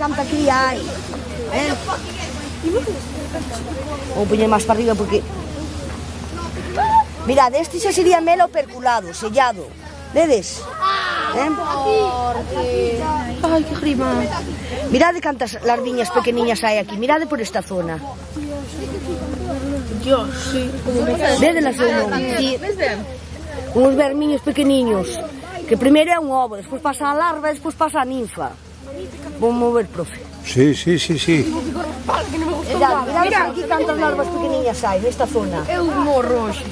canta que hai. Eh? Vou poñer máis para arriba porque... Mirad, este xa sería melo perculado, sellado. Vedes? Eh? Ay, que grima. Mirade cantas larviñas pequeniñas hai aquí. Mirade por esta zona. Dios, sí. Vedelas ou non? Sí. Uns vermiños pequeniños. Que primeiro é un ovo, despois pasa a larva, despois pasa a ninfa. Vou mover, profe. Sí, sí, sí, sí. Mira, mira aquí cantas larvas pequeniñas hai nesta zona. Eu morro hoxe.